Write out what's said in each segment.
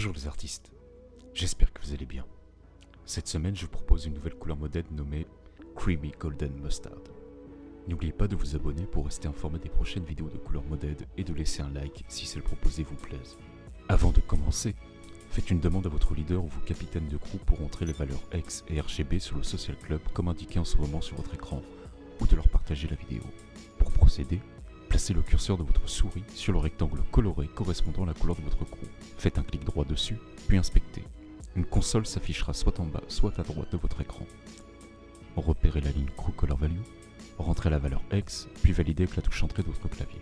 Bonjour les artistes, j'espère que vous allez bien. Cette semaine, je vous propose une nouvelle couleur modèle nommée Creamy Golden Mustard. N'oubliez pas de vous abonner pour rester informé des prochaines vidéos de couleur modèle et de laisser un like si celle proposée vous plaise. Avant de commencer, faites une demande à votre leader ou vos capitaines de crew pour entrer les valeurs X et RGB sur le Social Club comme indiqué en ce moment sur votre écran ou de leur partager la vidéo. Pour procéder, Placez le curseur de votre souris sur le rectangle coloré correspondant à la couleur de votre crew. Faites un clic droit dessus, puis inspectez. Une console s'affichera soit en bas, soit à droite de votre écran. Repérez la ligne Crew Color Value, rentrez la valeur X, puis validez avec la touche entrée de votre clavier.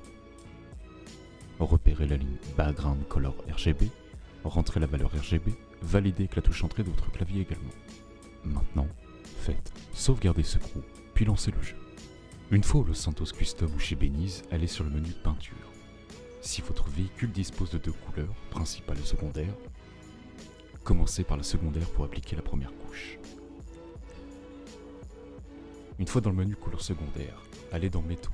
Repérez la ligne Background Color RGB, rentrez la valeur RGB, validez avec la touche entrée de votre clavier également. Maintenant, faites sauvegarder ce crew, puis lancez le jeu. Une fois au Los Santos Custom ou chez Benize, allez sur le menu peinture. Si votre véhicule dispose de deux couleurs, principale et secondaire, commencez par la secondaire pour appliquer la première couche. Une fois dans le menu couleur secondaire, allez dans métaux.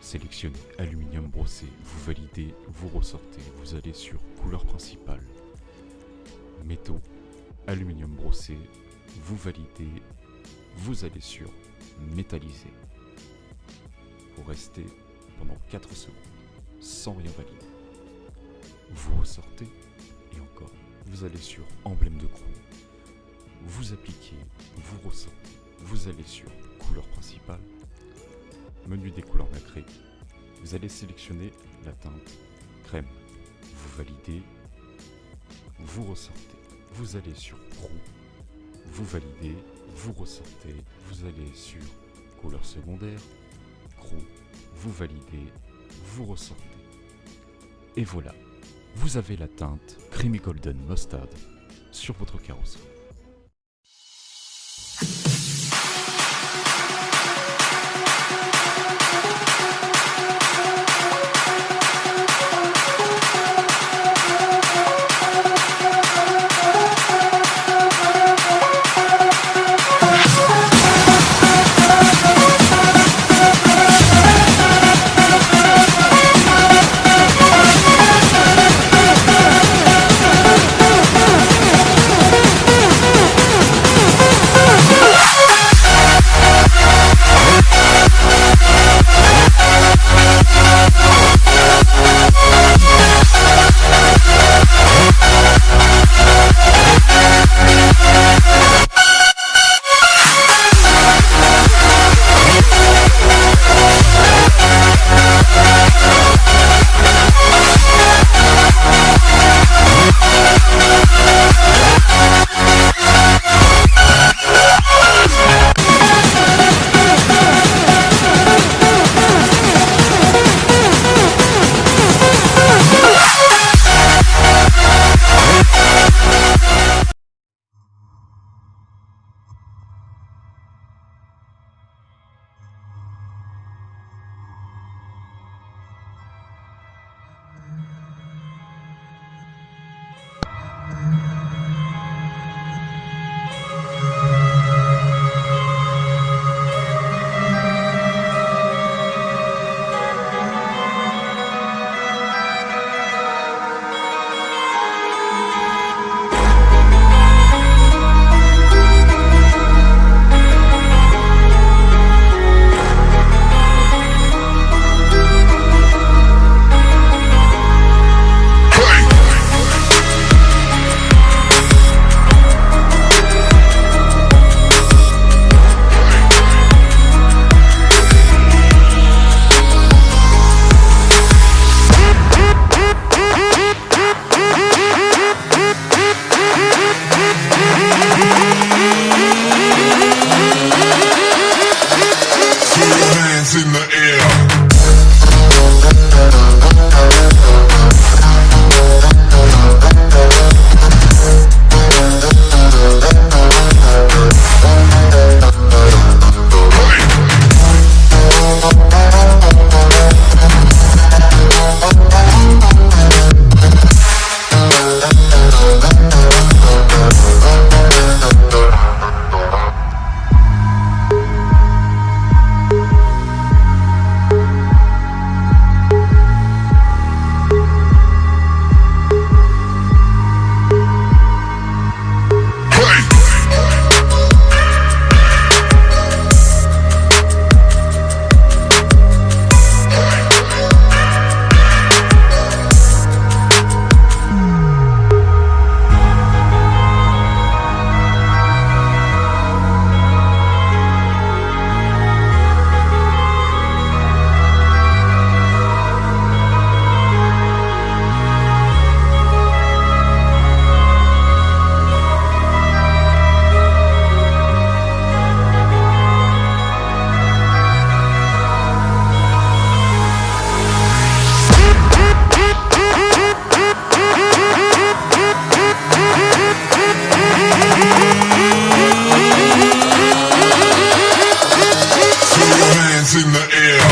Sélectionnez aluminium brossé, vous validez, vous ressortez, vous allez sur couleur principale. Métaux, aluminium brossé, vous validez, vous allez sur métallisé. Vous restez pendant 4 secondes sans rien valider. Vous ressortez et encore, vous allez sur emblème de crew. Vous appliquez, vous ressortez, vous allez sur couleur principale, menu des couleurs nacrées. Vous allez sélectionner la teinte crème. Vous validez, vous ressortez, vous allez sur crew, vous validez, vous ressortez, vous allez sur couleur secondaire, crew, vous validez, vous ressortez. Et voilà, vous avez la teinte Creamy Golden Mustard sur votre carrosserie. the air.